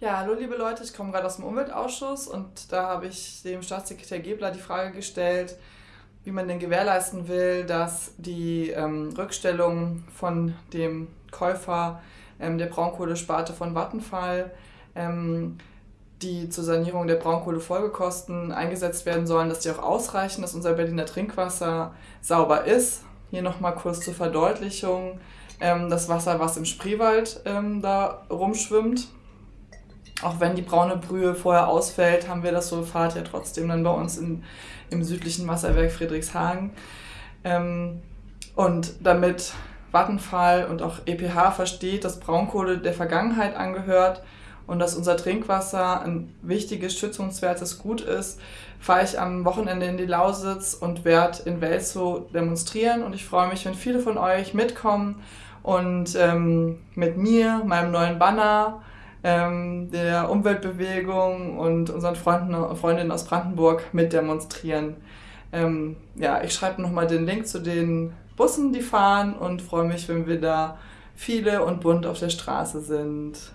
Ja, hallo liebe Leute, ich komme gerade aus dem Umweltausschuss und da habe ich dem Staatssekretär Gebler die Frage gestellt, wie man denn gewährleisten will, dass die ähm, Rückstellung von dem Käufer ähm, der Braunkohlesparte von Vattenfall, ähm, die zur Sanierung der Braunkohlefolgekosten eingesetzt werden sollen, dass die auch ausreichen, dass unser Berliner Trinkwasser sauber ist. Hier nochmal kurz zur Verdeutlichung. Ähm, das Wasser, was im Spreewald ähm, da rumschwimmt, auch wenn die braune Brühe vorher ausfällt, haben wir das Sulfat ja trotzdem dann bei uns in, im südlichen Wasserwerk Friedrichshagen. Ähm, und damit Vattenfall und auch EPH versteht, dass Braunkohle der Vergangenheit angehört und dass unser Trinkwasser ein wichtiges, schützungswertes Gut ist, fahre ich am Wochenende in die Lausitz und werde in Welzow demonstrieren. Und ich freue mich, wenn viele von euch mitkommen und ähm, mit mir, meinem neuen Banner, ähm, der Umweltbewegung und unseren Freunden und Freundinnen aus Brandenburg mit demonstrieren. Ähm, ja, ich schreibe nochmal den Link zu den Bussen, die fahren und freue mich, wenn wir da viele und bunt auf der Straße sind.